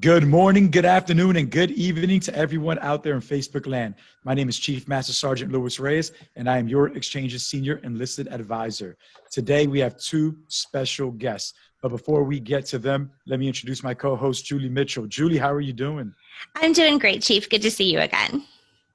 Good morning, good afternoon, and good evening to everyone out there in Facebook land. My name is Chief Master Sergeant Luis Reyes, and I am your Exchange's Senior Enlisted Advisor. Today, we have two special guests. But before we get to them, let me introduce my co-host, Julie Mitchell. Julie, how are you doing? I'm doing great, Chief. Good to see you again.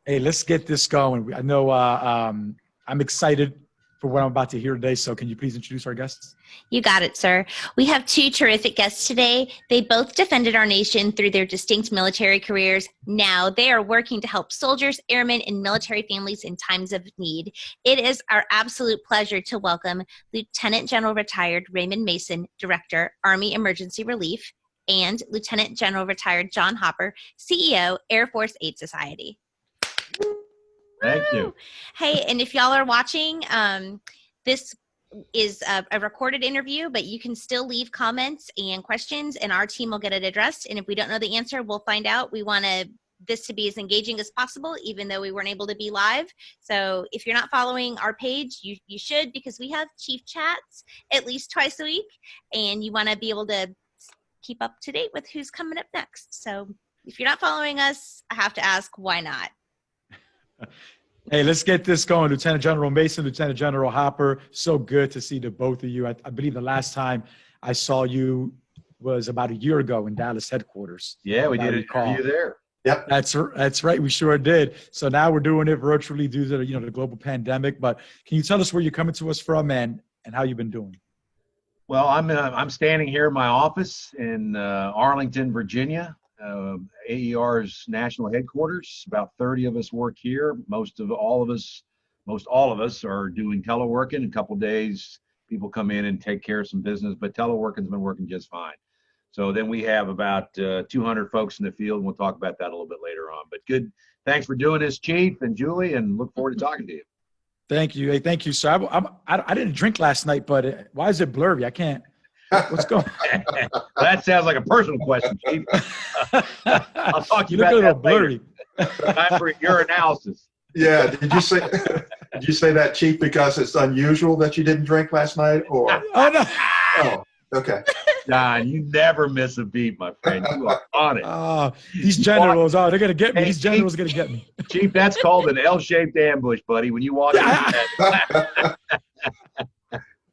Hey, let's get this going. I know uh, um, I'm excited for what I'm about to hear today. So can you please introduce our guests? You got it, sir. We have two terrific guests today. They both defended our nation through their distinct military careers. Now they are working to help soldiers, airmen, and military families in times of need. It is our absolute pleasure to welcome Lieutenant General Retired Raymond Mason, Director, Army Emergency Relief, and Lieutenant General Retired John Hopper, CEO, Air Force Aid Society. Thank you. Hey, and if y'all are watching, um, this is a, a, recorded interview, but you can still leave comments and questions, and our team will get it addressed. And if we don't know the answer, we'll find out. We want to this to be as engaging as possible, even though we weren't able to be live. So if you're not following our page, you, you should because we have chief chats at least twice a week, and you want to be able to keep up to date with who's coming up next. So if you're not following us, I have to ask, why not? Hey, let's get this going. Lieutenant General Mason, Lieutenant General Hopper, so good to see the both of you. I, I, believe the last time I saw you was about a year ago in Dallas headquarters. Yeah, we did a interview there. Yep. That's that's right. We sure did. So now we're doing it virtually due to you know the global pandemic. But can you tell us where you're coming to us from and and how you've been doing? Well, I'm uh, I'm standing here in my office in uh, Arlington, Virginia, uh, AER's national headquarters. About 30 of us work here. Most of all of us, most all of us are doing teleworking. A couple days, people come in and take care of some business, but teleworking's been working just fine. So then we have about uh, 200 folks in the field, and we'll talk about that a little bit later on. But good, thanks for doing this, Chief and Julie, and look forward to talking to you. Thank you. Hey, thank you. So I, I, I didn't drink last night, but uh, why is it blurry? I can't. What's going on? that sounds like a personal question, Chief. I'll talk to you, you about that blurry. Time for your analysis. Yeah. Did you say did you say that, Chief, because it's unusual that you didn't drink last night? Or oh no. Oh, okay. John, you never miss a beat, my friend. You are on it. Oh, these generals, oh, they're gonna get me. Hey, these generals Chief, are gonna get me. Chief, that's called an L-shaped ambush, buddy. When you walk in.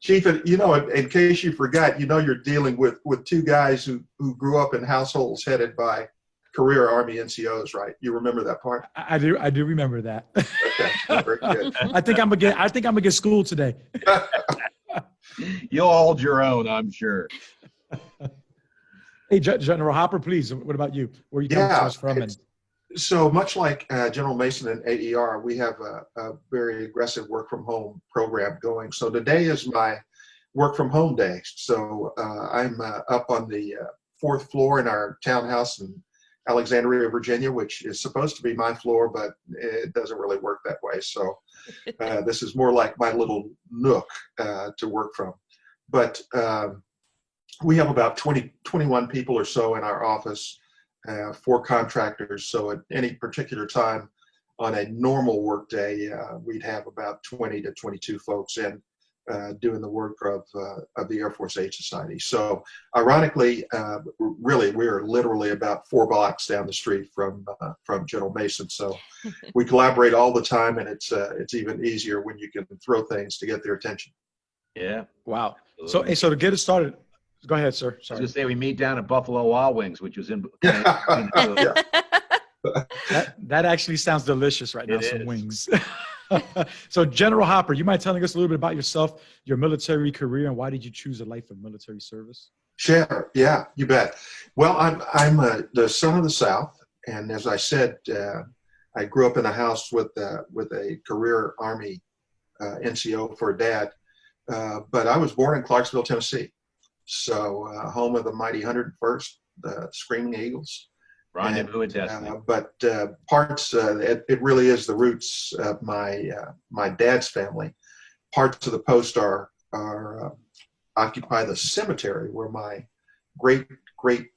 Chief, you know, in, in, case you forgot, you know, you're dealing with with two guys who who grew up in households headed by career Army NCOs, right? You remember that part? I, I do. I do remember that. Okay. I think I'm gonna get. I think I'm gonna get schooled today. You'll hold your own, I'm sure. Hey, General Hopper, please. What about you? Where are you coming yeah, from? And so much like uh, General Mason and AER, we have a, a, very aggressive work from home program going. So today is my work from home day. So uh, I'm uh, up on the uh, fourth floor in our townhouse in Alexandria, Virginia, which is supposed to be my floor, but it doesn't really work that way. So uh, this is more like my little nook uh, to work from. But um, we have about 20, 21 people or so in our office uh, for contractors. So at any particular time on a normal workday, uh, we'd have about 20 to 22 folks in uh, doing the work of, uh, of the Air Force Aid Society. So ironically, uh, really, we're literally about four blocks down the street from uh, from General Mason. So we collaborate all the time, and it's it's even easier when you can throw things to get their attention. Yeah. Wow. So, hey, so to get it started, Go ahead, sir. Sorry. I was say we meet down at Buffalo Wild Wings, which was in. that, that actually sounds delicious right now. It some is. wings. so, General Hopper, you mind telling us a little bit about yourself, your military career, and why did you choose a life of military service? Sure. Yeah, you bet. Well, I'm I'm a, the son of the South, and as I said, uh, I grew up in a house with uh, with a career Army uh, NCO for a dad, uh, but I was born in Clarksville, Tennessee. So uh, home of the mighty 101st, the Screaming Eagles. Rendezvous and Destiny. Uh, but uh, parts, uh, it, it, really is the roots of my uh, my dad's family. Parts of the post are are uh, occupy the cemetery where my great great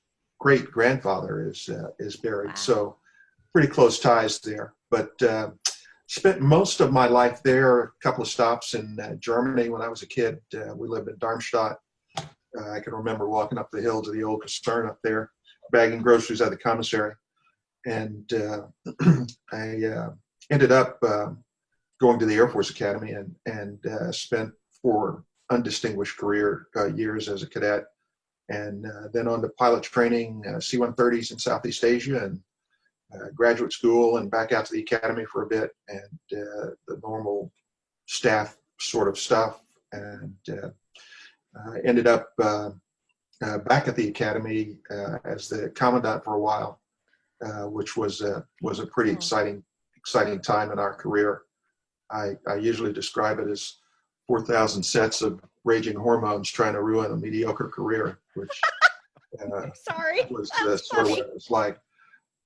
great grandfather is is buried. Wow. So pretty close ties there. But spent most of my life there. A couple of stops in Germany when I was a kid. we lived in Darmstadt uh, I can remember walking up the hill to the old Caserne up there. bagging groceries at the commissary. And uh, I uh, ended up uh, going to the Air Force Academy and, and uh, spent four undistinguished career uh, years as a cadet. And uh, then on to pilot training, uh, C-130s in Southeast Asia and graduate school and back out to the academy for a bit and the normal staff sort of stuff. And ended up uh, uh, back at the academy uh, as the commandant for a while, uh, which was uh, was a pretty Oh. exciting exciting time in our career. I, I usually describe it as 4,000 sets of raging hormones trying to ruin a mediocre career, which uh, Sorry. was uh, sort of what it was like.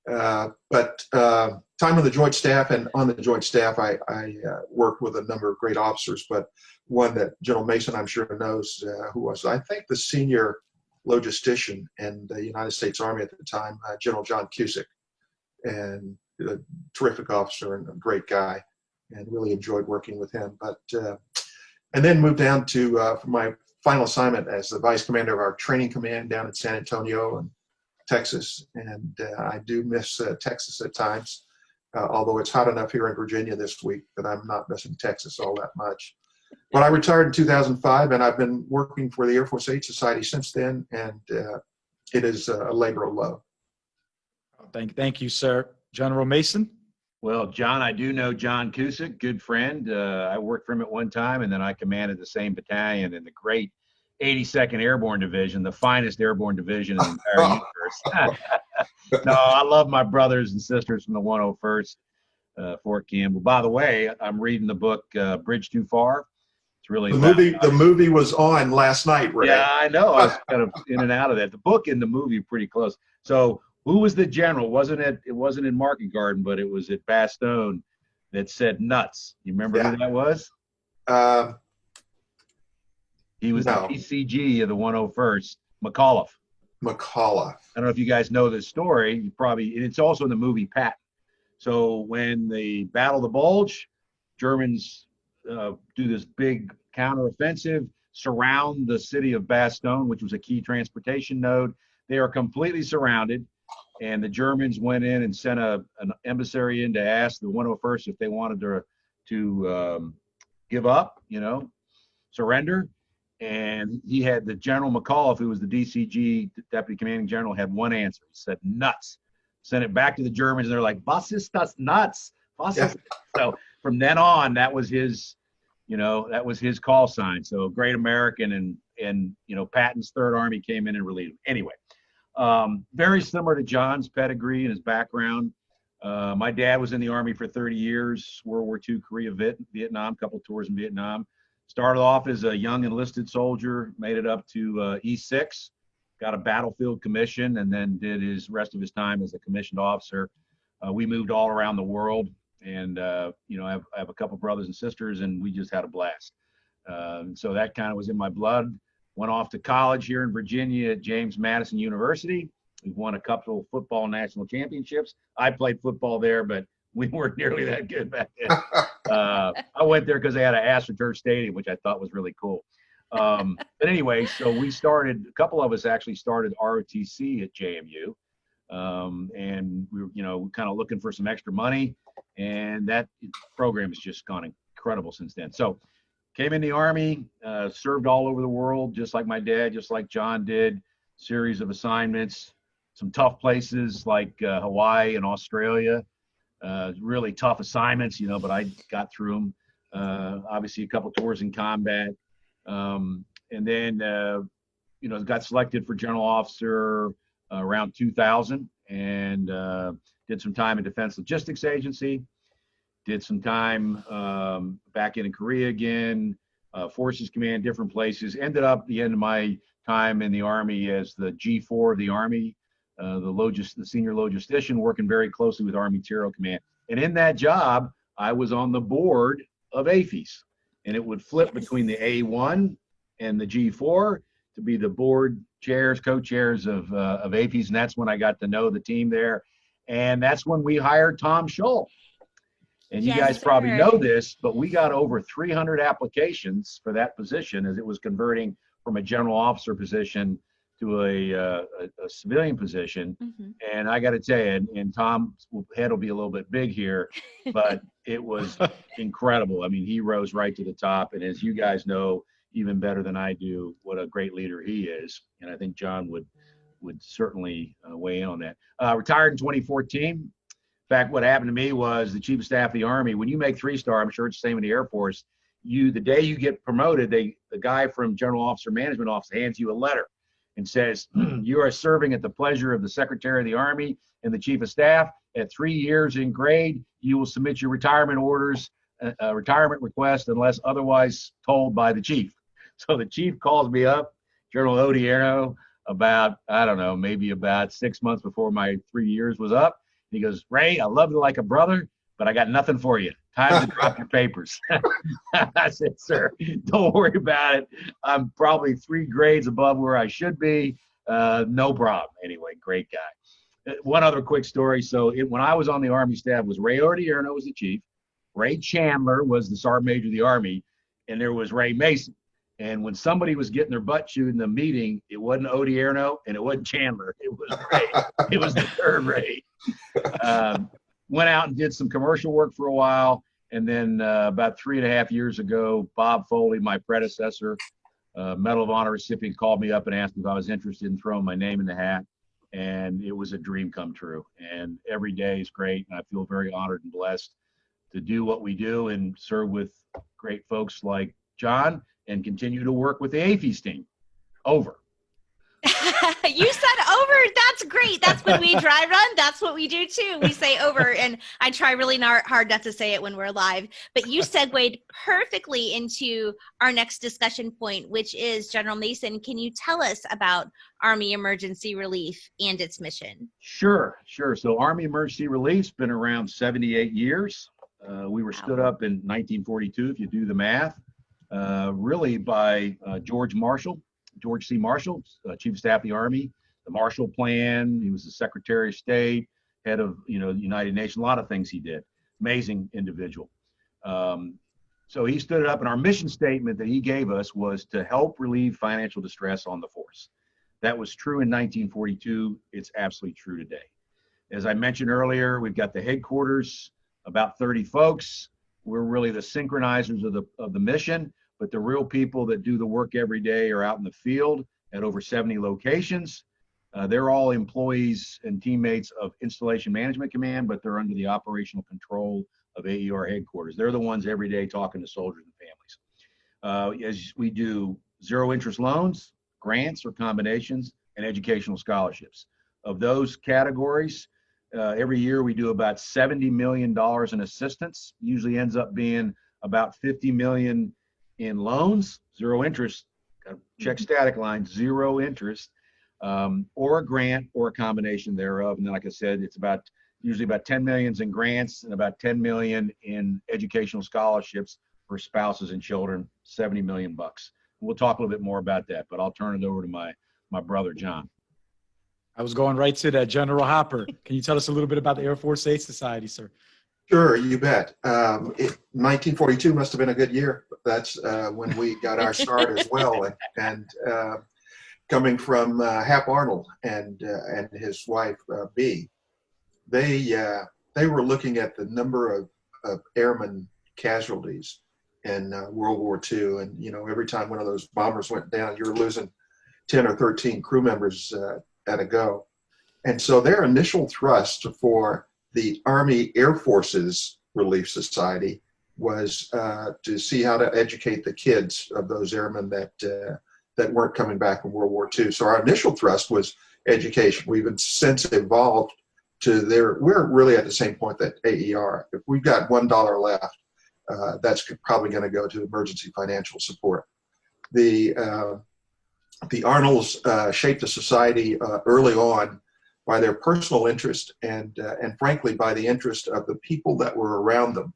Uh, but uh, time on the joint staff and on the joint staff, I, I uh, worked with a number of great officers, but one that General Mason, I'm sure knows, uh, who was, I think, the senior logistician in the United States Army at the time, uh, General John Cusick, and a terrific officer and a great guy, and really enjoyed working with him. But and then moved down to my final assignment as the vice commander of our training command down in San Antonio and Texas. And uh, I do miss uh, Texas at times, uh, although it's hot enough here in Virginia this week that I'm not missing Texas all that much. But I retired in 2005, and I've been working for the Air Force Aid Society since then, and uh, it is a labor of love. Thank, thank you, sir. General Mason? Well, John, I do know John Cusick, good friend. Uh, I worked for him at one time, and then I commanded the same battalion in the great 82nd Airborne Division, the finest airborne division in the entire universe. no, I love my brothers and sisters from the 101st, uh, Fort Campbell. By the way, I'm reading the book uh, Bridge Too Far. It's really The movie, the movie was on last night, Ray. yeah, I know. I was kind of in and out of that. The book and the movie pretty close. So, who was the general? Wasn't it? It wasn't in Market Garden, but it was at Bastogne that said nuts. You remember Yeah. who that was? Uh, He was No. the PCG of the 101st, McAuliffe. McCullough. I don't know if you guys know this story. You probably, and it's also in the movie Pat. So when the Battle of the Bulge, Germans uh, do this big counteroffensive, surround the city of Bastogne, which was a key transportation node. They are completely surrounded, and the Germans went in and sent a, an emissary in to ask the 101st if they wanted to to um, give up, you know, surrender. And he had the General McAuliffe, who was the DCG deputy commanding general, had one answer. He said, "Nuts." Sent it back to the Germans, and they're like, "Was ist das nuts?" Was So from then on, that was his, you know, that was his call sign. So great American, and and you know, Patton's Third Army came in and relieved him. Anyway, um, very similar to John's pedigree and his background. Uh, my dad was in the Army for 30 years, World War II, Korea, Viet, Vietnam, couple tours in Vietnam. Started off as a young enlisted soldier, made it up to uh, E6, got a battlefield commission, and then did his rest of his time as a commissioned officer. Uh, we moved all around the world, and uh, you know, I have, I have a couple brothers and sisters, and we just had a blast. Um, so that kind of was in my blood. Went off to college here in Virginia at James Madison University. We've won a couple football national championships. I played football there, but we weren't nearly that good back then. Uh, I went there because they had an AstroTurf stadium, which I thought was really cool. Um, but anyway, so we started. A couple of us actually started ROTC at JMU, um, and we were, you know, kind of looking for some extra money, and that program has just gone incredible since then. So, came in the army, uh, served all over the world, just like my dad, just like John did. Series of assignments, some tough places like uh, Hawaii and Australia. Uh, really tough assignments, you know, but I got through them. Uh, obviously, a couple tours in combat, um, and then uh, you know got selected for general officer uh, around 2000, and uh, did some time in Defense Logistics Agency. Did some time um, back in Korea again, uh, Forces Command, different places. Ended up the end of my time in the Army as the G4 of the Army, uh, the, logis- the senior logistician, working very closely with Army Materiel Command. And in that job, I was on the board of AAFES, and it would flip between the A1 and the G4 to be the board chairs, co-chairs of uh, of AAFES, and that's when I got to know the team there, and that's when we hired Tom Shull. And you Yes, guys probably sir. know this, but we got over 300 applications for that position as it was converting from a general officer position to a, uh, a, a civilian position. Mhm. And I got to tell you, and, and Tom's head will be a little bit big here, but it was incredible. I mean, he rose right to the top. And as you guys know, even better than I do, what a great leader he is. And I think John would would certainly uh, weigh in on that. Uh, retired in 2014. In fact, what happened to me was the chief of staff of the Army. When you make three star, I'm sure it's the same in the Air Force. You the day you get promoted, they the guy from General Officer Management Office hands you a letter and says you are serving at the pleasure of the Secretary of the Army and the Chief of Staff. At three years in grade, you will submit your retirement orders, uh, uh, retirement request, unless otherwise told by the chief. So the chief calls me up, General Odierno, about I don't know, maybe about six months before my three years was up. He goes, Ray, I love you like a brother, but I got nothing for you. Time to drop your papers. I said, sir, don't worry about it. I'm probably three grades above where I should be. Uh, no problem. Anyway, great guy. Uh, One other quick story. So it, when I was on the Army staff, was Ray Odierno was the chief. Ray Chandler was the sergeant major of the Army, and there was Ray Mason. And when somebody was getting their butt chewed in the meeting, it wasn't Odierno and it wasn't Chandler. It was Ray. it was the third Ray. Um, went out and did some commercial work for a while. And then uh, about three and a half years ago, Bob Foley, my predecessor, uh, Medal of Honor recipient, called me up and asked if I was interested in throwing my name in the hat. And it was a dream come true. And every day is great. And I feel very honored and blessed to do what we do and serve with great folks like John and continue to work with the AAFES team. Over. you said over. That's great. That's when we dry run. That's what we do too. We say over, and I try really not, hard not to say it when we're live. But you segued perfectly into our next discussion point, which is General Mason. Can you tell us about Army Emergency Relief and its mission? Sure, sure. So Army Emergency Relief's been around 78 years. Uh, we were stood up in 1942, if you do the math, uh, really by uh, George Marshall, George C. Marshall, uh, Chief of Staff of the Army, the Marshall Plan. He was the Secretary of State, head of you know the United Nations. A lot of things he did. Amazing individual. Um, so he stood it up, and our mission statement that he gave us was to help relieve financial distress on the force. That was true in 1942. It's absolutely true today. As I mentioned earlier, we've got the headquarters, about 30 folks. We're really the synchronizers of the of the mission, but the real people that do the work every day are out in the field at over 70 locations. Uh, they're all employees and teammates of Installation Management Command, but they're under the operational control of AER headquarters. They're the ones every day talking to soldiers and families. Uh, as we do zero interest loans, grants or combinations, and educational scholarships. Of those categories, uh, every year we do about $70 million in assistance, usually ends up being about 50 million in loans, zero interest, check static line, zero interest, um, or a grant or a combination thereof. And then, like I said, it's about usually about 10 millions in grants and about 10 million in educational scholarships for spouses and children, 70 million bucks. We'll talk a little bit more about that, but I'll turn it over to my my brother John. I was going right to that. General Hopper, can you tell us a little bit about the Air Force Aid Society, sir? Sure, you bet. Um, it, 1942 must have been a good year. That's uh, when we got our start as well. And, and uh, coming from uh, Hap Arnold and uh, and his wife uh, Bee, they uh, they were looking at the number of, of airmen casualties in World War II, and you know every time one of those bombers went down, you were losing 10 or 13 crew members at a go. And so their initial thrust for the Army Air Forces Relief Society was uh, to see how to educate the kids of those airmen that uh, that weren't coming back from World War II. So our initial thrust was education. We've since evolved to there. We're really at the same point that AER. If we've got one dollar left, uh, that's probably going to go to emergency financial support. The uh, the Arnolds uh, shaped the society uh, early on by their personal interest and uh, and frankly by the interest of the people that were around them.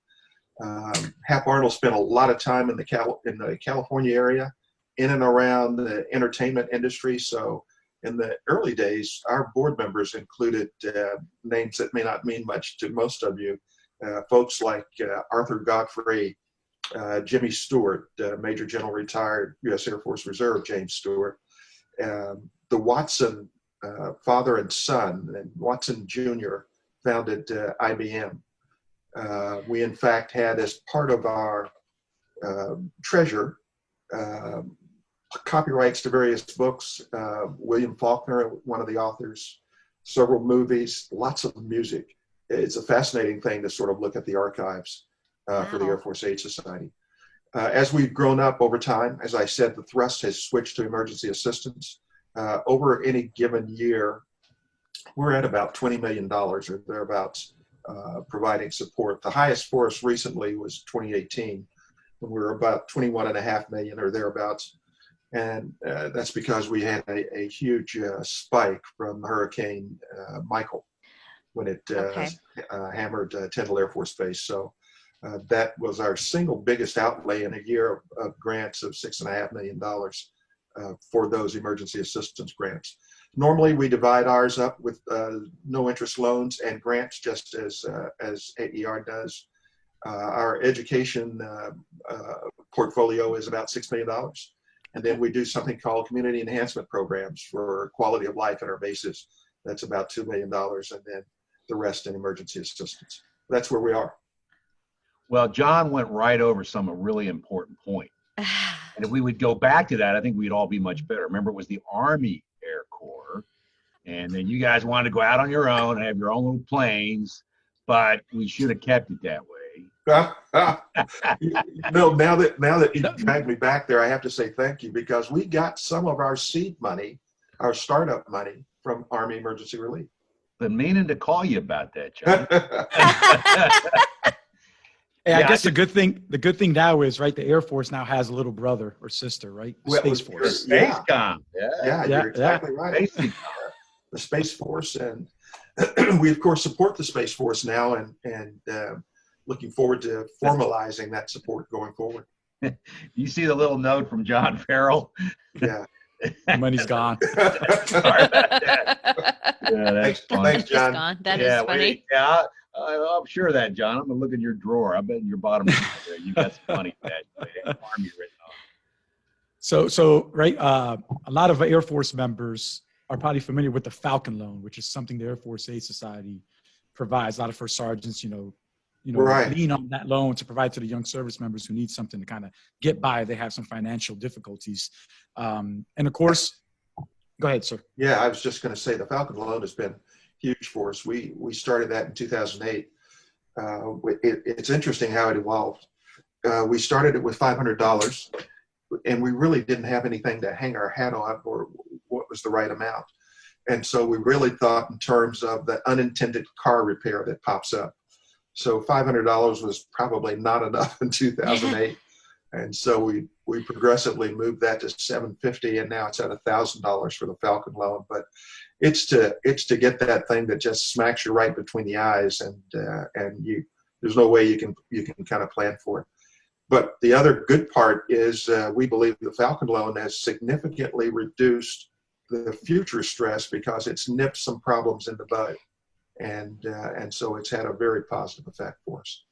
Um, Hap Arnold spent a lot of time in the Cal in the California area, in and around the entertainment industry. So in the early days, our board members included uh, names that may not mean much to most of you, uh, folks like uh, Arthur Godfrey, uh, Jimmy Stewart, uh, Major General retired U.S. Air Force Reserve James Stewart, um, the Watson uh, father and son, and Watson Jr. founded uh, IBM. Uh, we, in fact, had as part of our uh, treasure um, copyrights to various books. Uh, William Faulkner, one of the authors, several movies, lots of music. It's a fascinating thing to sort of look at the archives uh, for the Air Force Aid Society. Uh, as we've grown up over time, as I said, the thrust has switched to emergency assistance. Uh, over any given year, we're at about $20 million or thereabouts uh, providing support. The highest for us recently was 2018 when we were about 21 and a half million or thereabouts. And uh, that's because we had a, a huge uh, spike from Hurricane uh, Michael when it uh, Okay. uh, hammered uh, Tyndall Air Force Base. So uh, that was our single biggest outlay in a year of, of grants of six and a half million dollars uh, for those emergency assistance grants. Normally, we divide ours up with uh, no interest loans and grants, just as uh, as AER does. Uh, our education uh, uh, portfolio is about six million dollars, and then we do something called community enhancement programs for quality of life at our bases. That's about two million dollars, and then the rest in emergency assistance. That's where we are. Well, John went right over some a really important point. And if we would go back to that, I think we'd all be much better. Remember, it was the Army Air Corps. And then you guys wanted to go out on your own and have your own little planes, but we should have kept it that way. no, now that now that you dragged me back there, I have to say thank you because we got some of our seed money, our startup money from Army Emergency Relief. Been meaning to call you about that, John. Hey, Yeah, I I guess the good thing the good thing now is right. The Air Force now has a little brother or sister, right? The Well, Space Force. Space Yeah. Yeah. yeah, Yeah, you're yeah. exactly right. The Space Force, and we of course support the Space Force now, and and uh, looking forward to formalizing that support going forward. You see the little note from John Farrell? Yeah. Money's gone. Sorry about that. Yeah, that's Thanks, funny. thanks, John. gone. That is yeah, funny. we- yeah, I, I'm sure of that, John. I'm gonna look in your drawer. I bet in your bottom drawer there, you got some money for that. that Army written on. So, so right, uh, a lot of Air Force members are probably familiar with the Falcon Loan, which is something the Air Force Aid Society provides. A lot of first sergeants, you know, you know, Right. lean on that loan to provide to the young service members who need something to kind of get by. They have some financial difficulties, um, and of course, go ahead, sir. Yeah, I was just going to say the Falcon loan has been huge for us. We we started that in 2008. Uh, it, it's interesting how it evolved. Uh, we started it with $500, and we really didn't have anything to hang our hat on or what was the right amount. And so we really thought in terms of the unintended car repair that pops up. So $500 was probably not enough in 2008. And so we, we progressively moved that to 750 and now it's at $1,000 for the Falcon loan. But it's to, it's to get that thing that just smacks you right between the eyes and, uh, and you, there's no way you can, you can kind of plan for it. But the other good part is uh, we believe the Falcon loan has significantly reduced the future stress because it's nipped some problems in the bud. And, uh, and so it's had a very positive effect for us.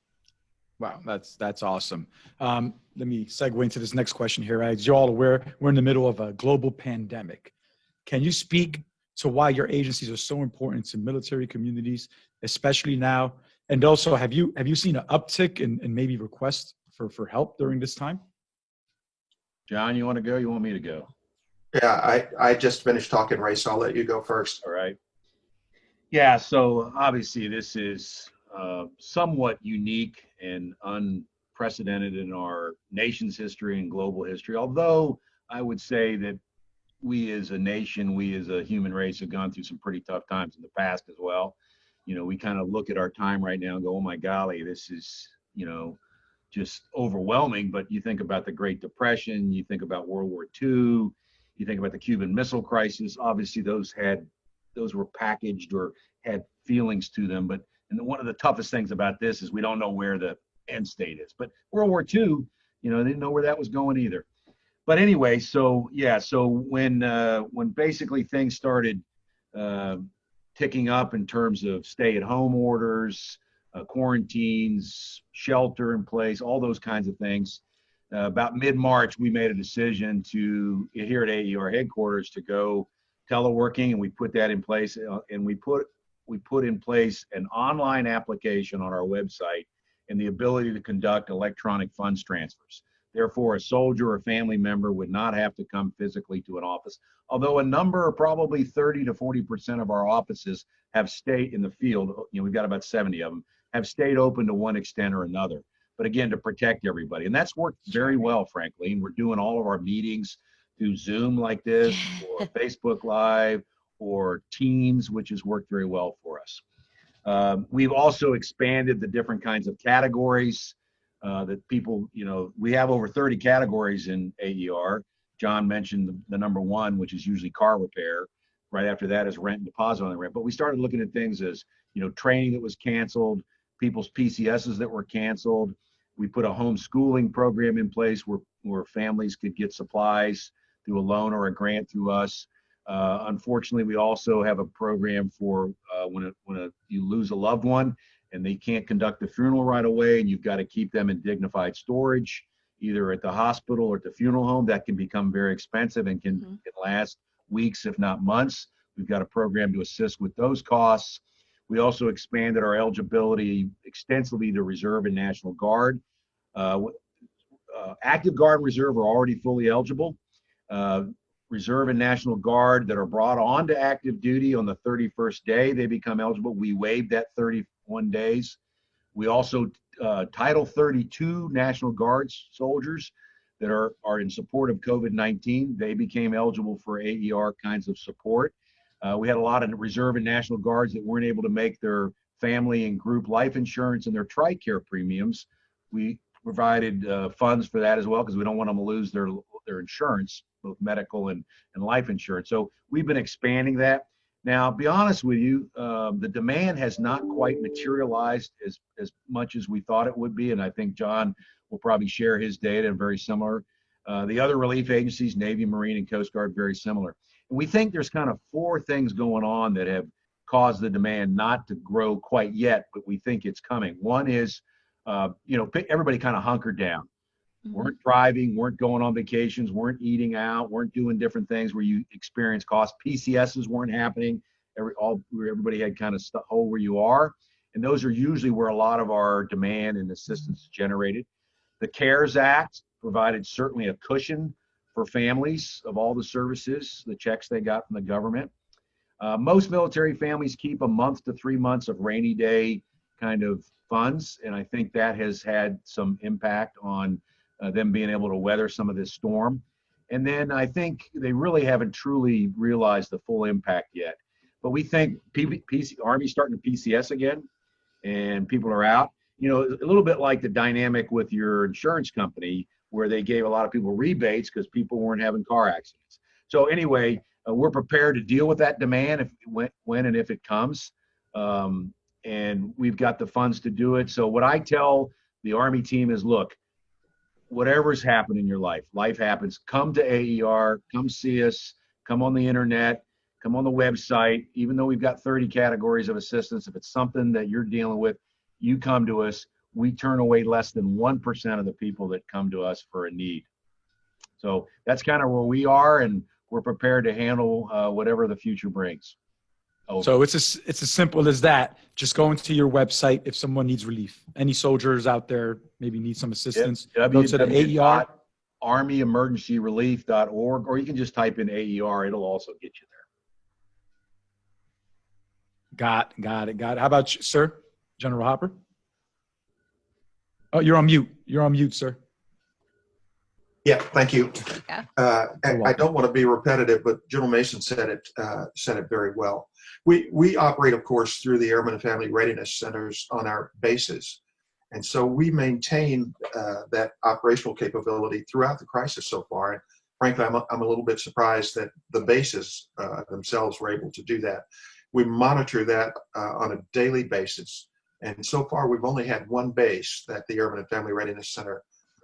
Wow, that's that's awesome. Um, let me segue into this next question here. As you're all aware, we're in the middle of a global pandemic. Can you speak to why your agencies are so important to military communities, especially now? And also, have you have you seen an uptick in, in maybe requests for for help during this time? John, you want to go? You want me to go? Yeah, I, I just finished talking, Ray, so I'll let you go first. All right. Yeah, so obviously this is uh, somewhat unique and unprecedented in our nation's history and global history. Although I would say that we as a nation, we as a human race have gone through some pretty tough times in the past as well. You know, we kind of look at our time right now and go, oh my golly, this is, you know, just overwhelming. But you think about the Great Depression, you think about World War II, you think about the Cuban Missile Crisis. Obviously, those had those were packaged or had feelings to them. But and one of the toughest things about this is we don't know where the end state is. But World War II, you know, didn't know where that was going either. But anyway, so yeah, so when uh, when basically things started uh, ticking up in terms of stay-at-home orders, uh, quarantines, shelter in place, all those kinds of things. Uh, about mid-March, we made a decision to here at AER headquarters to go teleworking, and we put that in place. uh, And we put we put in place an online application on our website and the ability to conduct electronic funds transfers. Therefore, a soldier or family member would not have to come physically to an office. Although a number, probably 30 to 40 percent of our offices have stayed in the field. You know, we've got about 70 of them have stayed open to one extent or another. But again, to protect everybody, and that's worked very well, frankly. And we're doing all of our meetings through Zoom like this, or Facebook Live, or Teams, which has worked very well for us. Um, we've also expanded the different kinds of categories uh, that people, you know, we have over 30 categories in AER. John mentioned the, the number one, which is usually car repair. Right after that is rent and deposit on the rent. But we started looking at things as, you know, training that was canceled, people's PCSs that were canceled. We put a homeschooling program in place where, where families could get supplies through a loan or a grant through us. Uh, unfortunately, we also have a program for uh, when, a, when a, you lose a loved one and they can't conduct the funeral right away and you've got to keep them in dignified storage, either at the hospital or at the funeral home. That can become very expensive and can, Mhm. can last weeks, if not months. We've got a program to assist with those costs. We also expanded our eligibility extensively to Reserve and National Guard. Uh, uh, active Guard and Reserve are already fully eligible. Uh, Reserve and National Guard that are brought on to active duty on the 31st day, they become eligible. We waived that 31 days. We also, uh, Title 32 National Guards soldiers that are, are in support of COVID-19, they became eligible for AER kinds of support. Uh, we had a lot of Reserve and National Guards that weren't able to make their family and group life insurance and their TRICARE premiums. We provided uh, funds for that as well because we don't want them to lose their their insurance, both medical and, and life insurance. So we've been expanding that. Now, be honest with you, um, the demand has not quite materialized as, as much as we thought it would be. And I think John will probably share his data and very similar. Uh, the other relief agencies, Navy, Marine, and Coast Guard, very similar. And we think there's kind of four things going on that have caused the demand not to grow quite yet, but we think it's coming. One is, uh, you know, everybody kind of hunkered down weren't driving, weren't going on vacations, weren't eating out, weren't doing different things where you experience cost. PCSs weren't happening. Every all everybody had kind of stuck hold where you are, and those are usually where a lot of our demand and assistance is generated. The CARES Act provided certainly a cushion for families of all the services, the checks they got from the government. Uh, most military families keep a month to three months of rainy day kind of funds, and I think that has had some impact on uh, them being able to weather some of this storm. And then I think they really haven't truly realized the full impact yet. But we think P- PC, Army's starting to PCS again, and people are out. You know, a little bit like the dynamic with your insurance company, where they gave a lot of people rebates because people weren't having car accidents. So anyway, uh, we're prepared to deal with that demand if when, when and if it comes, um, and we've got the funds to do it. So what I tell the Army team is, look, whatever's happened in your life, life happens. Come to AER, come see us, come on the internet, come on the website. Even though we've got 30 categories of assistance, if it's something that you're dealing with, you come to us. We turn away less than 1% of the people that come to us for a need. So that's kind of where we are, and we're prepared to handle uh, whatever the future brings. Over. So it's as, it's as simple as that. Just go into your website if someone needs relief. Any soldiers out there maybe need some assistance. Go to the AER. armyemergencyrelief.org, or you can just type in AER. It'll also get you there. Got, got it, got it. How about you, sir, General Hopper? Oh, you're on mute. You're on mute, sir. Yeah, thank you. Yeah. Uh, and I don't want to be repetitive, but General Mason said it uh, said it very well. We we operate, of course, through the Airmen and Family Readiness Centers on our bases, and so we maintain uh, that operational capability throughout the crisis so far. And frankly, I'm a, I'm a little bit surprised that the bases uh, themselves were able to do that. We monitor that uh, on a daily basis, and so far we've only had one base that the Airmen and Family Readiness Center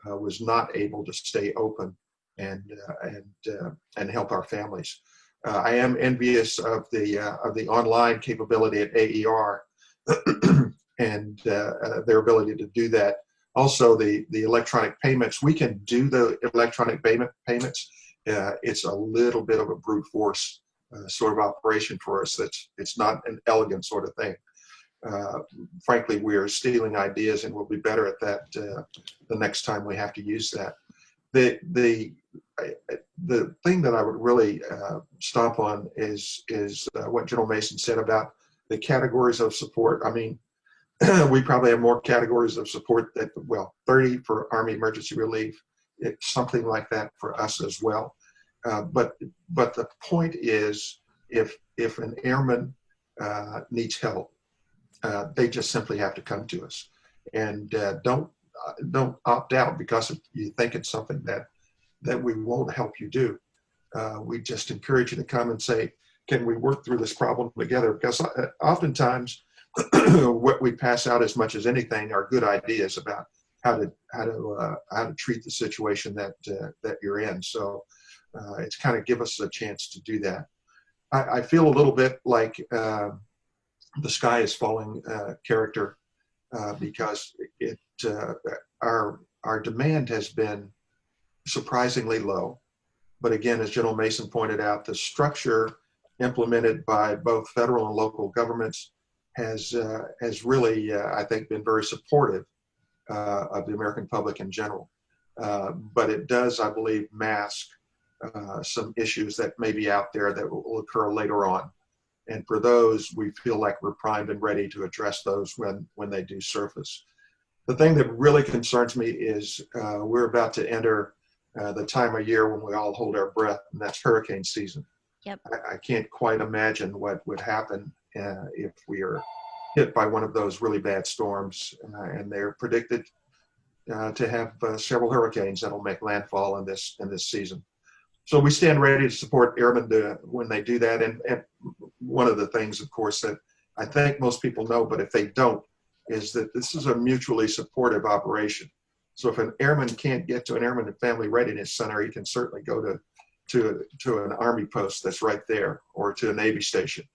uh, was not able to stay open and uh, and uh, and help our families. Uh, I am envious of the uh, of the online capability at AER and uh, uh, their ability to do that. Also, the the electronic payments we can do the electronic payment payments. Uh, it's a little bit of a brute force sort of operation for us. That's it's not an elegant sort of thing. Uh, frankly, we are stealing ideas, and we'll be better at that uh, the next time we have to use that. The the I- the thing that I would really uh, stomp on is is uh, what General Mason said about the categories of support. I mean, we probably have more categories of support that well, 30 for Army Emergency Relief, it's something like that for us as well. Uh, but but the point is, if if an airman uh, needs help, uh, they just simply have to come to us, and uh, don't don't opt out because you think it's something that that we won't help you do. Uh, we just encourage you to come and say, can we work through this problem together? Because uh, oftentimes, what we pass out as much as anything are good ideas about how to how to uh, how to treat the situation that uh, that you're in. So uh, it's kind of give us a chance to do that. I, I feel a little bit like uh, the sky is falling character because it our our demand has been surprisingly low. But again, as General Mason pointed out, the structure implemented by both federal and local governments has uh, has really, uh, I think, been very supportive uh, of the American public in general. Uh, but it does, I believe, mask uh, some issues that may be out there that will occur later on. And for those, we feel like we're primed and ready to address those when when they do surface. The thing that really concerns me is uh, we're about to enter uh, the time of year when we all hold our breath, and that's hurricane season. Yep. I, I can't quite imagine what would happen uh, if we are hit by one of those really bad storms, uh, and they're predicted uh, to have uh, several hurricanes that'll make landfall in this in this season. So we stand ready to support airmen to, when they do that. And, and one of the things, of course, that I think most people know, but if they don't, is that this is a mutually supportive operation. So if an airman can't get to an Airman and Family Readiness Center, he can certainly go to to to an Army post that's right there, or to a Navy station,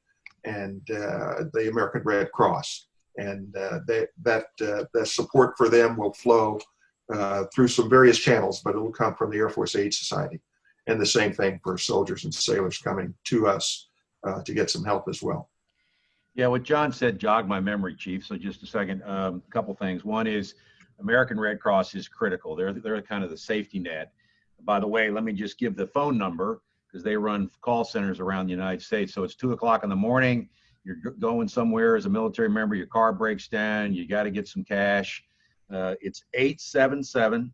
and uh, the American Red Cross, and uh, that uh, that support for them will flow uh, through some various channels, but it will come from the Air Force Aid Society, and the same thing for soldiers and sailors coming to us uh, to get some help as well. Yeah, what John said jogged my memory, Chief. So just a second. A um, couple things. One is American Red Cross is critical. They're they're kind of the safety net. By the way, let me just give the phone number because they run call centers around the United States. So it's two o'clock in the morning. You're going somewhere as a military member. Your car breaks down. You got to get some cash. Uh, it's 877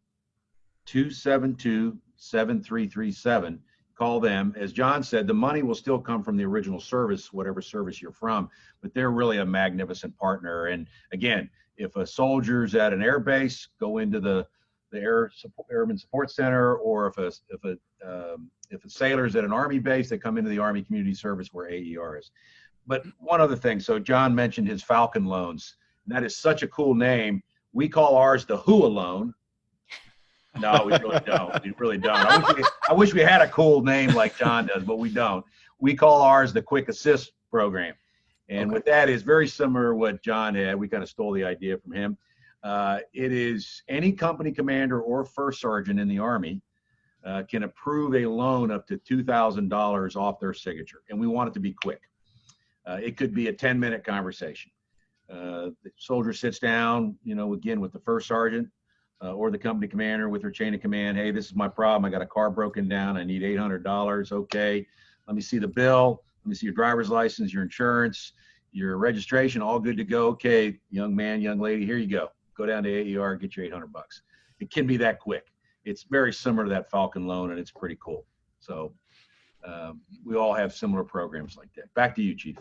272 7337. Call them. As John said, the money will still come from the original service, whatever service you're from, but they're really a magnificent partner. And again, if a soldier's at an air base, go into the the Air Support, Airman Support Center, or if a if a um, if a sailor's at an Army base, they come into the Army Community Service where AER is. But one other thing, so John mentioned his Falcon loans. That is such a cool name. We call ours the Hooah loan. No, we really don't. We really don't. I wish we, I wish we had a cool name like John does, but we don't. We call ours the Quick Assist Program. And Okay. with that is very similar to what John had. We kind of stole the idea from him. Uh, it is any company commander or first sergeant in the Army uh, can approve a loan up to $2,000 off their signature. And we want it to be quick. Uh, it could be a 10 minute conversation. Uh, the soldier sits down, you know, again with the first sergeant uh, or the company commander with their chain of command. Hey, this is my problem. I got a car broken down. I need $800. Okay. Let me see the bill. Let me see your driver's license, your insurance, your registration, all good to go. Okay, young man, young lady, here you go. Go down to AER get your 800 bucks. It can be that quick. It's very similar to that Falcon loan, and it's pretty cool. So um, we all have similar programs like that. Back to you, Chief.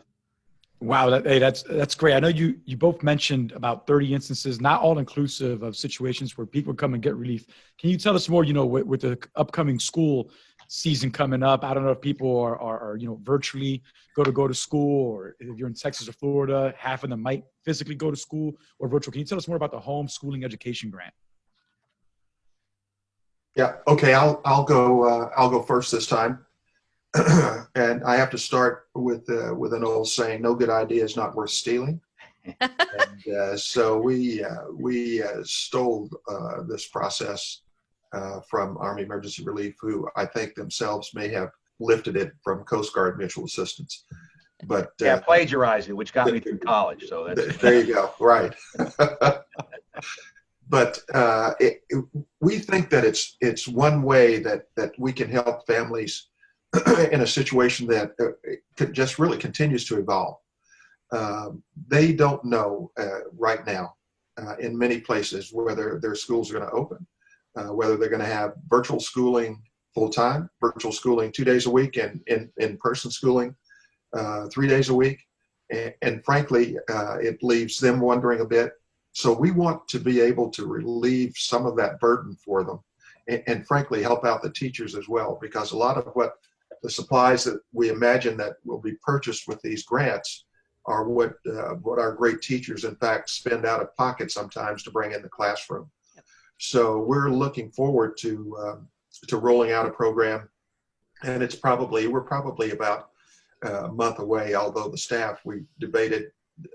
Wow, that, hey, that's that's great. I know you you both mentioned about 30 instances, not all inclusive of situations where people come and get relief. Can you tell us more? You know, with, with the upcoming school season coming up, I don't know if people are, are, are you know virtually go to go to school, or if you're in Texas or Florida, half of them might physically go to school or virtual. Can you tell us more about the homeschooling education grant? Yeah. Okay. I'll I'll go uh, I'll go first this time, and I have to start with uh, with an old saying: "No good idea is not worth stealing." and uh, so we uh, we uh, stole uh, this process uh, from Army Emergency Relief, who I think themselves may have lifted it from Coast Guard Mutual Assistance. But Yeah, uh, plagiarized it, which got me through college. So that's there you go. Right. but uh, it, it- we think that it's it's one way that that we can help families in a situation that uh, just really continues to evolve. Um, they don't know uh, right now uh, in many places whether their schools are going to open, uh, whether they're going to have virtual schooling full time, virtual schooling two days a week, and in in person schooling uh, three days a week. And, and frankly, uh, it leaves them wondering a bit. So we want to be able to relieve some of that burden for them and, and frankly, help out the teachers as well, because a lot of what the supplies that we imagine that will be purchased with these grants are what, uh, what our great teachers, in fact, spend out of pocket sometimes to bring in the classroom. So we're looking forward to, um, to rolling out a program and it's probably, we're probably about uh, a month away, although the staff, we debated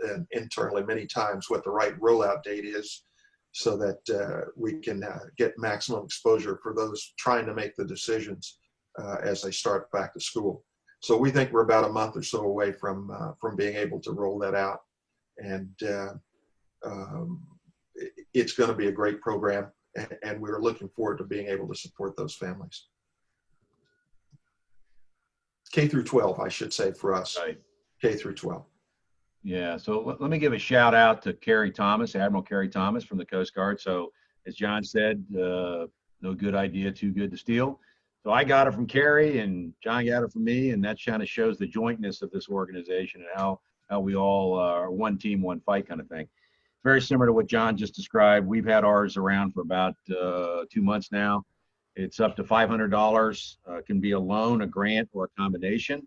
uh, internally many times what the right rollout date is so that uh, we can uh, get maximum exposure for those trying to make the decisions uh, as they start back to school. So we think we're about a month or so away from uh, from being able to roll that out, and um, it's going to be a great program, and, and we're looking forward to being able to support those families. K through 12, I should say, for us. right. K through 12. Yeah, so let, let me give a shout out to Kerry Thomas, Admiral Kerry Thomas from the Coast Guard. So as John said, uh, no good idea, too good to steal. So I got it from Kerry and John got it from me, and that kind of shows the jointness of this organization and how how we all uh, are one team, one fight kind of thing. Very similar to what John just described. We've had ours around for about uh, two months now. It's up to $500. Uh, can be a loan, a grant, or a combination.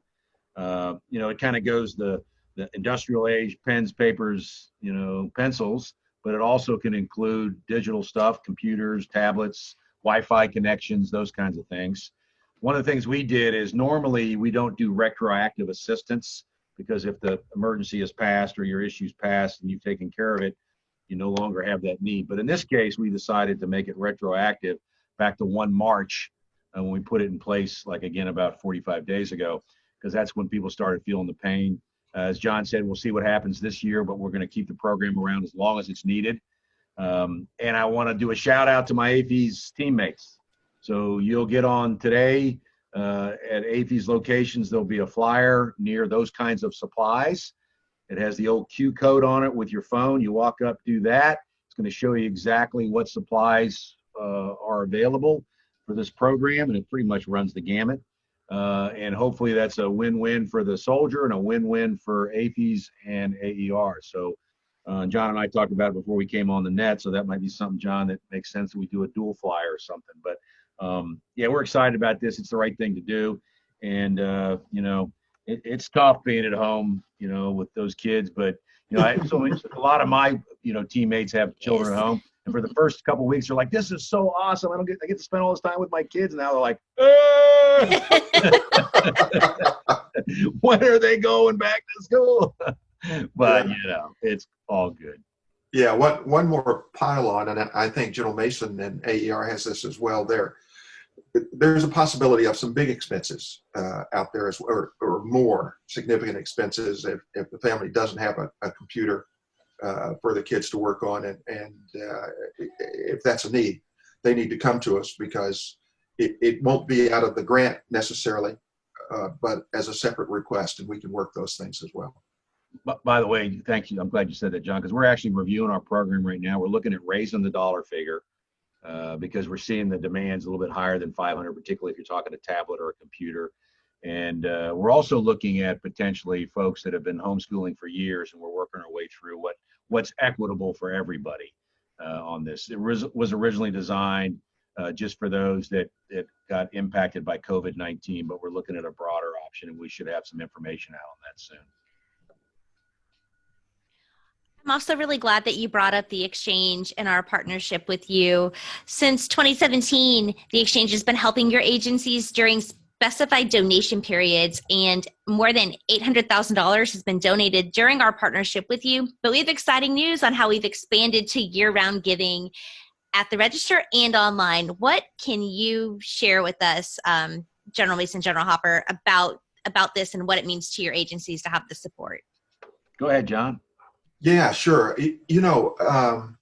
Uh, you know, it kind of goes the the industrial age pens, papers, you know, pencils, but it also can include digital stuff, computers, tablets, Wi-Fi connections, those kinds of things. One of the things we did is normally we don't do retroactive assistance because if the emergency is passed or your issue's passed and you've taken care of it, you no longer have that need. But in this case, we decided to make it retroactive back to 1 March uh, when we put it in place, like again, about 45 days ago, because that's when people started feeling the pain. Uh, as John said, we'll see what happens this year, but we're going to keep the program around as long as it's needed. Um, and I want to do a shout out to my AAFES teammates. So you'll get on today uh, at AAFES locations. There'll be a flyer near those kinds of supplies. It has the old Q code on it with your phone. You walk up, do that. It's going to show you exactly what supplies uh, are available for this program, and it pretty much runs the gamut. Uh, and hopefully that's a win-win for the soldier and a win-win for AAFES and AER. So uh, John and I talked about it before we came on the net, so that might be something, John, that makes sense that we do a dual flyer or something. But um, yeah, we're excited about this. It's the right thing to do, and uh, you know, it, it's tough being at home, you know, with those kids. But you know, I, so a lot of my you know teammates have children at home, and for the first couple weeks, they're like, "This is so awesome! I don't get I get to spend all this time with my kids." And now they're like, "Ah!" "When are they going back to school?" but you know, it's all good. Yeah, one, one more pylon, and I think General Mason and AER has this as well there. There's a possibility of some big expenses uh, out there, as, or, or more significant expenses if, if the family doesn't have a, a computer uh, for the kids to work on. And, and uh, if that's a need, they need to come to us because it, it won't be out of the grant necessarily, uh, but as a separate request, and we can work those things as well. But by the way, thank you. I'm glad you said that, John, because we're actually reviewing our program right now. We're looking at raising the dollar figure uh, because we're seeing the demands a little bit higher than 500, particularly if you're talking a tablet or a computer. And uh, we're also looking at potentially folks that have been homeschooling for years, and we're working our way through what what's equitable for everybody uh, on this. It was, was originally designed uh, just for those that that got impacted by COVID-19, but we're looking at a broader option, and we should have some information out on that soon. I'm also really glad that you brought up the exchange and our partnership with you. Since 2017, the exchange has been helping your agencies during specified donation periods, and more than $800,000 has been donated during our partnership with you. But we have exciting news on how we've expanded to year round giving at the register and online. What can you share with us um, General Mason, General Hopper about about this and what it means to your agencies to have the support. Go ahead, John. Yeah, sure. Y- You know, um,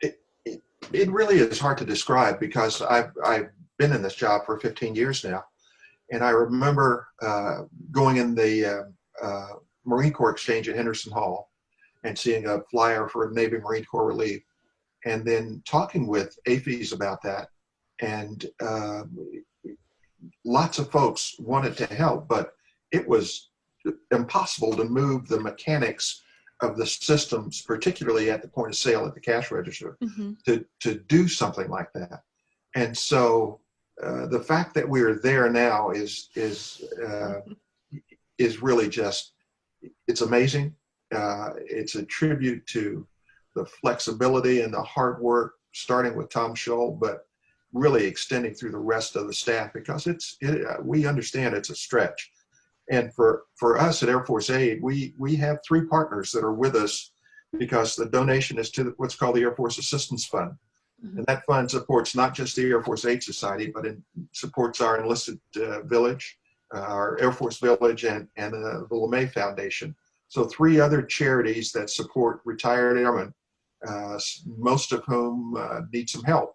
it, it, it really is hard to describe because I've, I've been in this job for 15 years now. And I remember uh, going in the uh, uh, Marine Corps Exchange at Henderson Hall and seeing a flyer for Navy Marine Corps relief and then talking with AAFES about that. And uh, lots of folks wanted to help, but it was impossible to move the mechanics of the systems, particularly at the point of sale at the cash register, Mm-hmm. to, to do something like that. And so uh, the fact that we are there now is, is, uh, is really just, it's amazing. Uh, it's a tribute to the flexibility and the hard work, starting with Tom Shull, but really extending through the rest of the staff because it's, it, uh, we understand it's a stretch. And for, for us at Air Force Aid, we, we have three partners that are with us because the donation is to what's called the Air Force Assistance Fund. Mhm. And that fund supports not just the Air Force Aid Society, but it supports our enlisted uh, village, uh, our Air Force Village, and, and uh, the LeMay Foundation. So three other charities that support retired airmen, uh, most of whom uh, need some help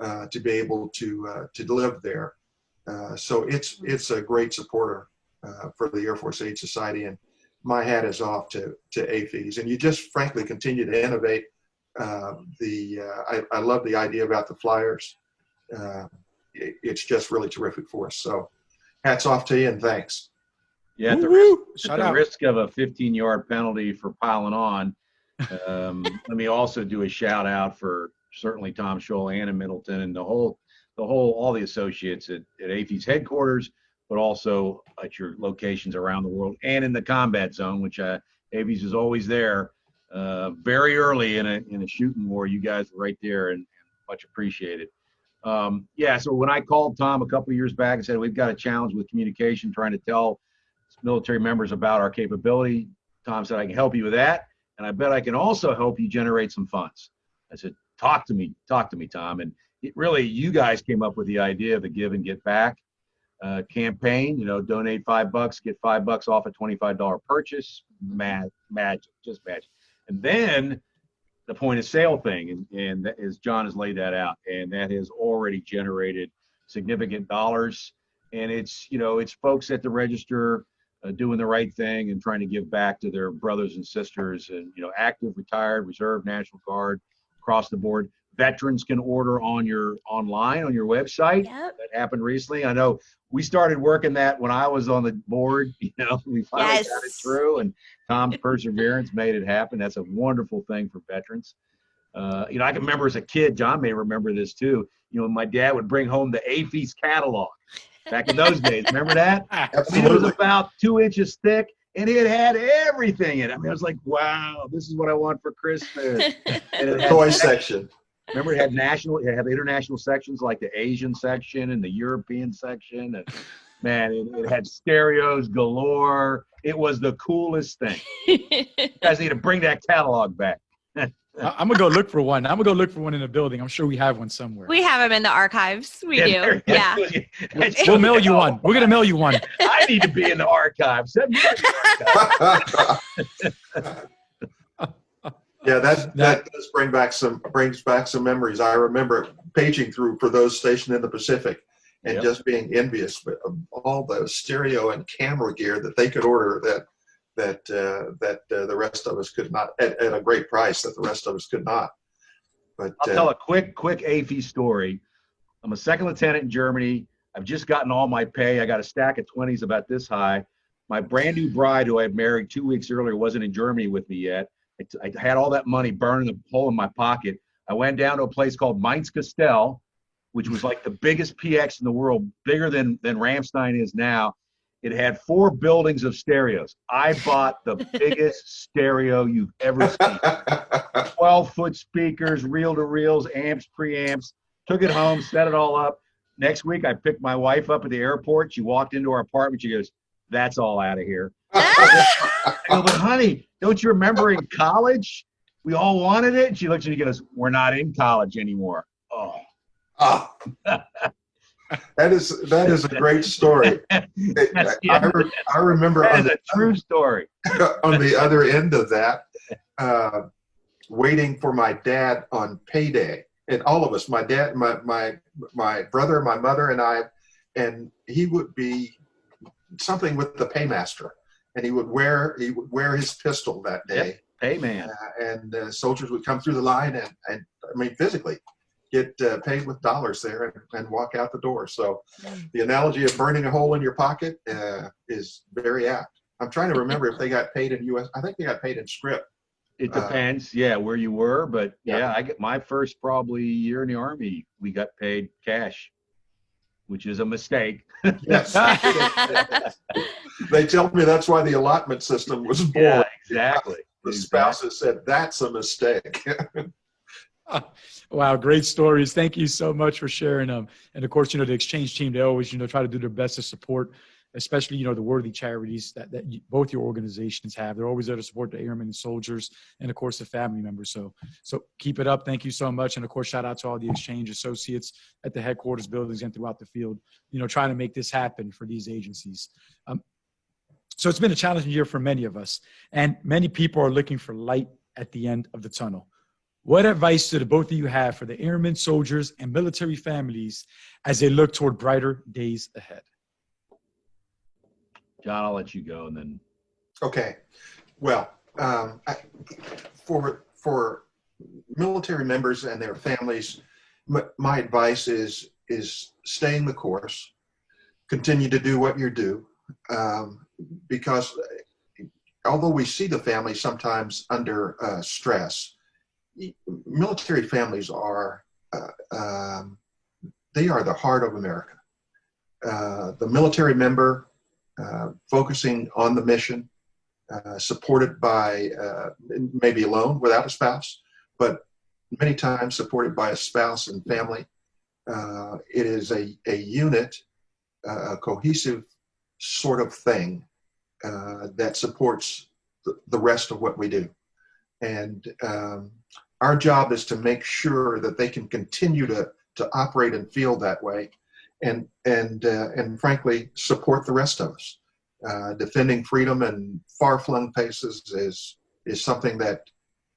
uh, to be able to, uh, to live there. Uh, so it's, it's a great supporter uh, for the Air Force Aid Society. And my hat is off to, to AAFES. And you just frankly continue to innovate. Uh, the uh, I, I love the idea about the flyers. Uh, it, it's just really terrific for us. So hats off to you and thanks. Yeah, at the, Woo-woo. at the risk of a 15 yard penalty for piling on, um, let me also do a shout out for certainly Tom Shull, Anna Middleton, and the whole, the whole, all the associates at, at AAFES headquarters, but also at your locations around the world and in the combat zone, which uh, AAFES is always there. Uh, very early in a in a shooting war, you guys were right there and, and much appreciated. Um, yeah, so when I called Tom a couple years back and said we've got a challenge with communication, trying to tell military members about our capability, Tom said I can help you with that, and I bet I can also help you generate some funds. I said, talk to me, talk to me, Tom, and it really you guys came up with the idea of the give and get back uh, campaign. You know, donate five bucks, get five bucks off a twenty-five dollar purchase. Mad, magic, just magic. And then the point of sale thing, and, and that is John has laid that out, and that has already generated significant dollars. And it's you know it's folks at the register uh, doing the right thing and trying to give back to their brothers and sisters, and you know active, retired, reserve, National Guard, across the board. Veterans can order on your online on your website Yep. that happened recently. I know we started working that when I was on the board. You know, we finally got it through, and Tom's perseverance made it happen. That's a wonderful thing for veterans. Uh, you know, I can remember as a kid. John may remember this too. You know, my dad would bring home the AAFES catalog back in those days. Remember that? I mean, it was about two inches thick, and it had everything in it. I mean, I was like, "Wow, this is what I want for Christmas." And it The toy section. Remember, it had national, it had international sections like the Asian section and the European section, and man, it, it had stereos galore. It was the coolest thing. You guys need to bring that catalog back. I- I'm gonna go look for one. I'm gonna go look for one in the building. I'm sure we have one somewhere. we have them in the archives. We Yeah, do. there- Yeah. That's- We'll mail you one. We're gonna mail you one. I need to be in the archives. Yeah, that that does bring back some brings back some memories. I remember paging through for those stationed in the Pacific and Yep. just being envious of all the stereo and camera gear that they could order that that uh, that uh, the rest of us could not at, at a great price that the rest of us could not. But I'll uh, tell a quick, quick AAFES story. I'm a second lieutenant in Germany. I've just gotten all my pay. I got a stack of 20s about this high. My brand new bride, who I had married two weeks earlier, wasn't in Germany with me yet. I, had all that money burning a hole in my pocket. I went down to a place called Mainz-Kastel, which was like the biggest PX in the world, bigger than, than Ramstein is now. It had four buildings of stereos. I bought the biggest stereo you've ever seen. 12 foot speakers, reel to reels, amps, preamps. Took it home, set it all up. Next week, I picked my wife up at the airport. She walked into our apartment. She goes, That's all out of here. I go, But honey, don't you remember in college? We all wanted it. She looks at me and goes, We're not in college anymore. Oh, ah, That is that is a great story. It- I, re- I remember That on the, a true story. on the other end of that, uh, waiting for my dad on payday, and all of us, my dad, my my my brother, my mother, and I, and he would be something with the paymaster, and he would wear he would wear his pistol that day, Hey, man. uh, and uh, soldiers would come through the line and, and I mean physically get uh, paid with dollars there and, and walk out the door. So Mm. the analogy of burning a hole in your pocket uh, is very apt. I'm trying to remember if they got paid in U.S. I think they got paid in script. It Uh, depends, yeah, where you were, but Yeah. yeah, I get my first probably year in the army, we got paid cash, which is a mistake. Yes, they tell me that's why the allotment system was born. Yeah, exactly. The exactly. spouses said that's a mistake. Wow, great stories. Thank you so much for sharing them. And of course, you know, the exchange team, they always, you know, try to do their best to support, especially, you know, the worthy charities that, that you, both your organizations have. They're always there to support the airmen and soldiers and of course the family members. So, so keep it up. Thank you so much. And of course, shout out to all the exchange associates at the headquarters buildings and throughout the field, you know, trying to make this happen for these agencies. Um, so it's been a challenging year for many of us and many people are looking for light at the end of the tunnel. What advice do the both of you have for the airmen, soldiers, and military families as they look toward brighter days ahead? John, I'll let you go and then, Okay, well, um, I, for for military members and their families, my, advice is is staying the course, continue to do what you do, um, because although we see the family sometimes under uh, stress, military families are uh, um, they are the heart of America. Uh, the military member focusing on the mission, uh, supported by uh, maybe alone without a spouse, but many times supported by a spouse and family. Uh, it is a, a unit, uh, a cohesive sort of thing uh, that supports the, the rest of what we do. And um, our job is to make sure that they can continue to, to operate and feel that way and, and, uh, and frankly, support the rest of us uh, defending freedom in far-flung places is is something that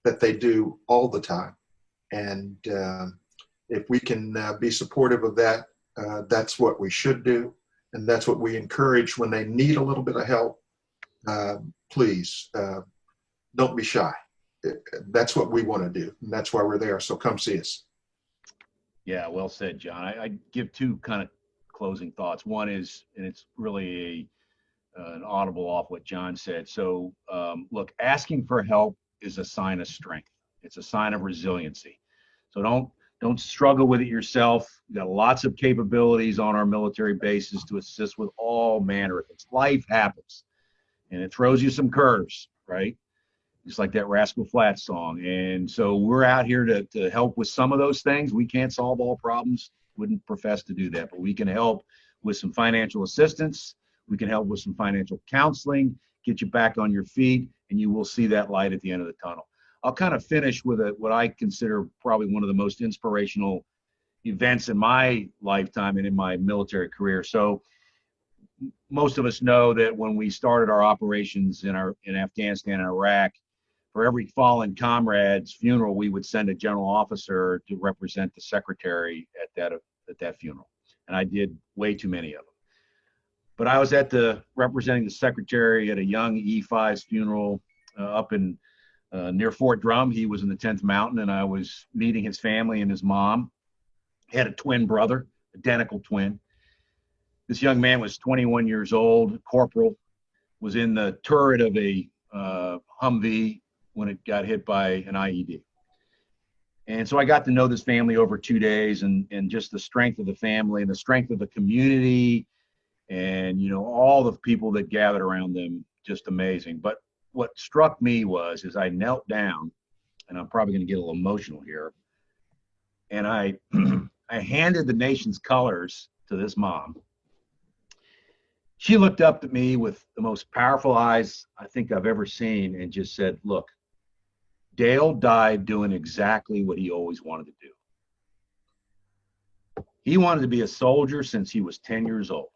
that they do all the time, and um, if we can uh, be supportive of that, uh, that's what we should do, and that's what we encourage when they need a little bit of help. Uh, please uh, don't be shy. That's what we want to do, and that's why we're there. So come see us. Yeah, well said, John. I, I give two kind of closing thoughts. One is, and it's really a, uh, an audible off what John said. So, um, look, asking for help is a sign of strength. It's a sign of resiliency. So don't don't struggle with it yourself. We got lots of capabilities on our military bases to assist with all manner of things. Life happens, and it throws you some curves, right? Just like that Rascal Flatts song. And so we're out here to to help with some of those things. We can't solve all problems. Wouldn't profess to do that, but we can help with some financial assistance. We can help with some financial counseling, get you back on your feet, and you will see that light at the end of the tunnel. I'll kind of finish with a, what I consider probably one of the most inspirational events in my lifetime and in my military career. So most of us know that when we started our operations in our in Afghanistan and Iraq, for every fallen comrade's funeral, we would send a general officer to represent the secretary at that at that funeral, and I did way too many of them. But I was at the representing the secretary at a young E5's funeral uh, up in uh, near Fort Drum. He was in the 10th Mountain, and I was meeting his family and his mom. He had a twin brother, identical twin. This young man was 21 years old, corporal, was in the turret of a uh, Humvee when it got hit by an IED. And so I got to know this family over two days and, and just the strength of the family and the strength of the community and, you know, all the people that gathered around them, just amazing. But what struck me was as I knelt down, and I'm probably going to get a little emotional here, and I I handed the nation's colors to this mom. She looked up at me with the most powerful eyes I think I've ever seen and just said, "Look, Dale died doing exactly what he always wanted to do." He wanted to be a soldier since he was 10 years old.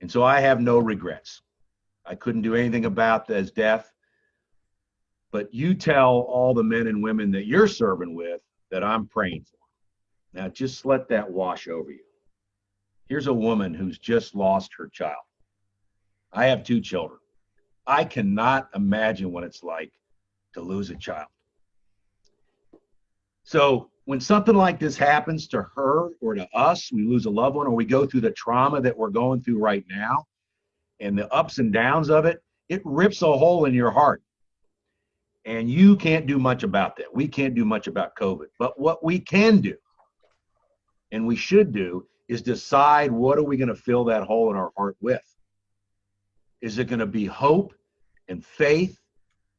And so I have no regrets. I couldn't do anything about his death. But you tell all the men and women that you're serving with that I'm praying for. Now just let that wash over you. Here's a woman who's just lost her child. I have two children. I cannot imagine what it's like to lose a child. So when something like this happens to her or to us, we lose a loved one or we go through the trauma that we're going through right now and the ups and downs of it, it rips a hole in your heart. And you can't do much about that. We can't do much about COVID. But what we can do and we should do is decide what are we going to fill that hole in our heart with? Is it going to be hope and faith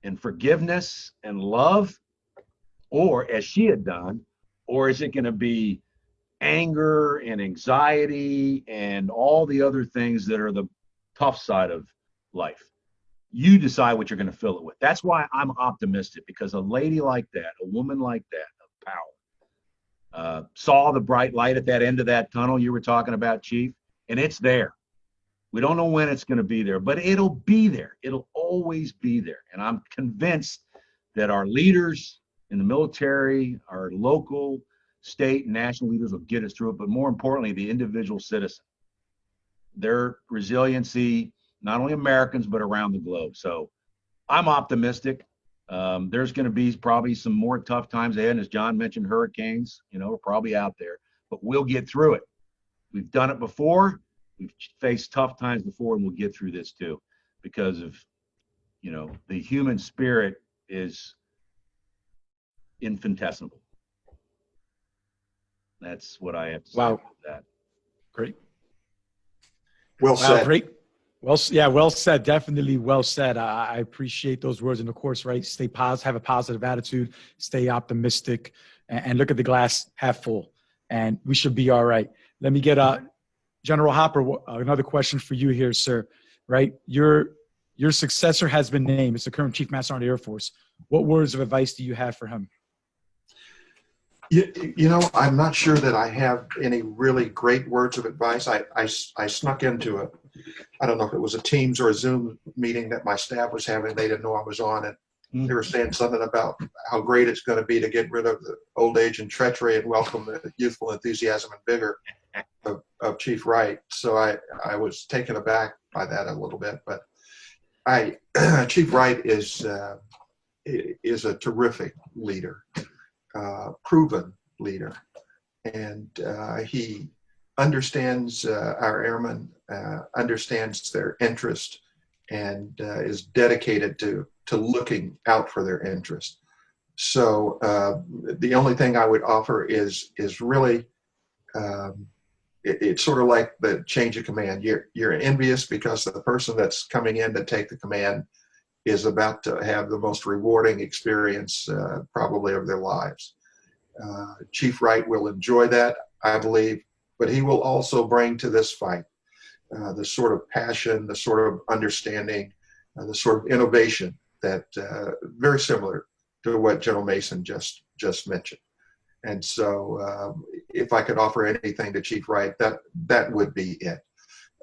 and forgiveness and love? Or as she had done, or is it going to be anger and anxiety and all the other things that are the tough side of life? You decide what you're going to fill it with. That's why I'm optimistic because a lady like that, a woman like that of power, uh, saw the bright light at that end of that tunnel you were talking about, Chief, and it's there. We don't know when it's going to be there, but it'll be there. It'll always be there. And I'm convinced that our leaders in the military, our local, state, and national leaders will get us through it, but more importantly, the individual citizen. Their resiliency, not only Americans, but around the globe. So I'm optimistic. Um, there's going to be probably some more tough times ahead. And as John mentioned, hurricanes, you know, are probably out there, but we'll get through it. We've done it before. We've faced tough times before, and we'll get through this too because of, you know, the human spirit is infinitesimal. That's what I have to say Wow. about that. Great. Well Wow, said. great. Well, yeah, well said. Definitely well said. I, I appreciate those words. And of course, right, stay positive, have a positive attitude, stay optimistic, and, and look at the glass half full. And we should be all right. Let me get uh, General Hopper, uh, another question for you here, sir. Right, your your successor has been named. It's the current Chief Master Sergeant of the Air Force. What words of advice do you have for him? You, you know, I'm not sure that I have any really great words of advice. I I snuck into a, I don't know if it was a Teams or a Zoom meeting that my staff was having. They didn't know I was on it. They were saying something about how great it's going to be to get rid of the old age and treachery and welcome the youthful enthusiasm and vigor of, of Chief Wright. So I, I was taken aback by that a little bit, but I, Chief Wright is, uh, is a terrific leader uh, proven leader. And uh, he understands uh, our airmen, uh, understands their interest, and uh, is dedicated to, to looking out for their interest. So the only thing I would offer is, is really, um, it, it's sort of like the change of command. You're, you're envious because the person that's coming in to take the command is about to have the most rewarding experience uh, probably of their lives. Uh, Chief Wright will enjoy that, I believe, but he will also bring to this fight uh, the sort of passion, the sort of understanding, uh, the sort of innovation that uh, very similar to what General Mason just just mentioned. And so, um, if I could offer anything to Chief Wright, that that would be it.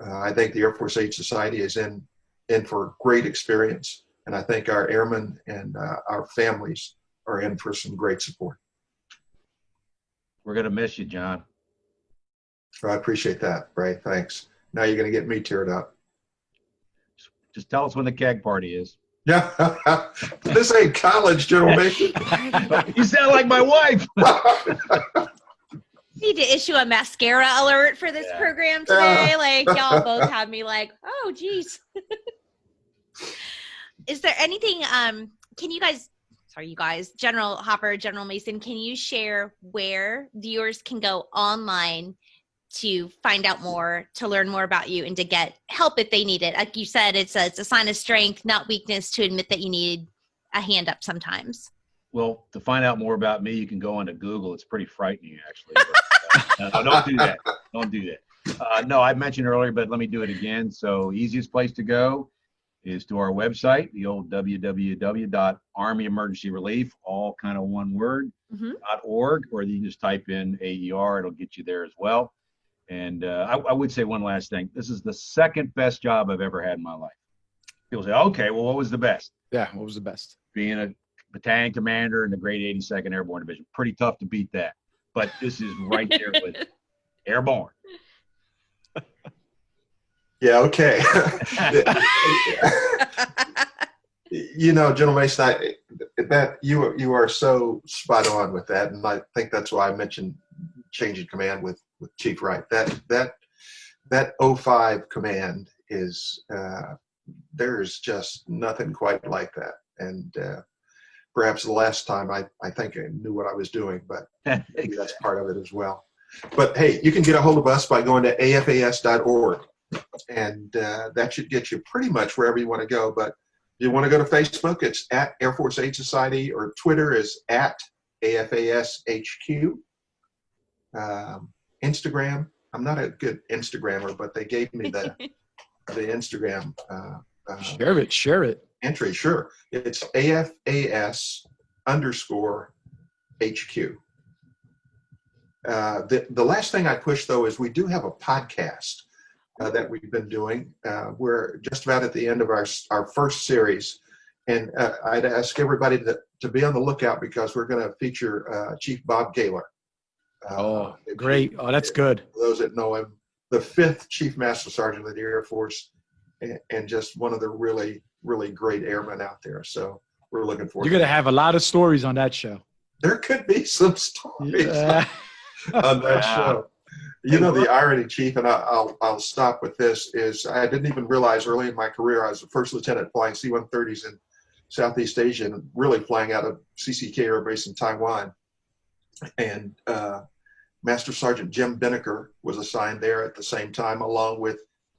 Uh, I think the Air Force Aid Society is in in for great experience, and I think our airmen and uh, our families are in for some great support. We're going to miss you, John. I appreciate that, Ray. Thanks. Now you're going to get me teared up. Just tell us when the keg party is. Yeah, this ain't college, General Mason. you sound like my wife. Need to issue a mascara alert for this Yeah. program Yeah. today. Like y'all both have me like, oh geez. Is there anything um can you guys sorry you guys, General Hopper, General Mason, can you share where viewers can go online to find out more, to learn more about you and to get help if they need it? Like you said, it's a it's a sign of strength, not weakness to admit that you need a hand up sometimes. Well, to find out more about me, you can go onto Google. It's pretty frightening, actually. But, uh, no, don't do that. Don't do that. Uh, no, I mentioned earlier, but let me do it again. So, easiest place to go is to our website, the old www.army emergency relief, all kind of one word, Mhm. .org, or you can just type in AER, it'll get you there as well. And uh, I, I would say one last thing. This is the second best job I've ever had in my life. People say, okay, well, what was the best? Yeah, what was the best? Being a battalion commander in the Great 82nd Airborne Division. Pretty tough to beat that. But this is right there with it. Airborne. Yeah, okay. you know, General Mason, I, that you you are so spot on with that, and I think that's why I mentioned changing command with with Chief Wright. That that that 05 command is uh, there's just nothing quite like that, and uh, perhaps the last time I I think I knew what I was doing, but maybe that's part of it as well. But hey, you can get a hold of us by going to afas.org, and uh, that should get you pretty much wherever you want to go. But if you want to go to Facebook, it's at Air Force Aid Society, or Twitter is at AFASHQ. Um, Instagram, I'm not a good Instagrammer, but they gave me the the Instagram uh, uh, Share it, share it. entry. Sure, it's AFAS underscore HQ. Uh, the, the last thing I push though is we do have a podcast uh, that we've been doing. Uh, we're just about at the end of our, our first series. And uh, I'd ask everybody to, to be on the lookout because we're going to feature uh, Chief Bob Gaylor. Uh, Oh, great. Oh, that's good. those that know him, the fifth Chief Master Sergeant of the Air Force, and, and just one of the really, really great airmen out there. So we're looking forward. You're going to have a lot of stories on that show. there could be some stories Yeah. on that Wow. show. You know the irony, Chief, and I, I'll I'll stop with this. Is I didn't even realize early in my career I was a first lieutenant flying C-130s in Southeast Asia and really flying out of CCK Air Base in Taiwan. And uh, Master Sergeant Jim Binnicker was assigned there at the same time, along with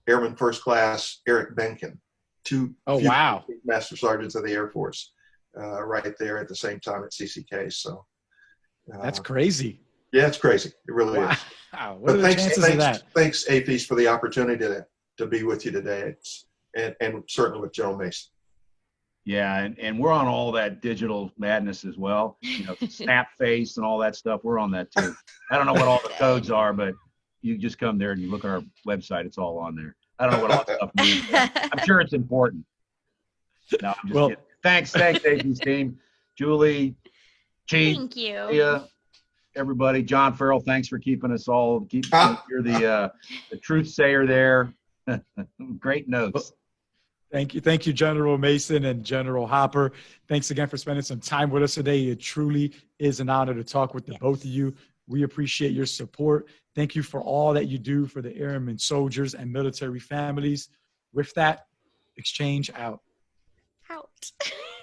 Airman First Class Eric Benken, two Oh, wow. Master Sergeants of the Air Force, uh, right there at the same time at CCK. So uh, That's crazy. yeah, it's crazy. It really is. Wow. What But are the thanks, of thanks, that? thanks, AAFES, for the opportunity to, to be with you today. It's, and, and certainly with General Mason. Yeah, and, and we're on all that digital madness as well. You know, snap face and all that stuff. We're on that too. I don't know what all the codes are, but you just come there and you look at our website. It's all on there. I don't know what all that stuff means. I'm sure it's important. No, I'm just Well- kidding. Thanks, thanks, AAFES team. Julie, Chief, Thank you. yeah, everybody. John Farrell, thanks for keeping us all. Keep Ah. you're the uh, the truth sayer there. Great notes. Thank you. Thank you, General Mason and General Hopper. Thanks again for spending some time with us today. It truly is an honor to talk with the Yes. both of you. We appreciate your support. Thank you for all that you do for the airmen, soldiers, and military families. With that, exchange out. Out.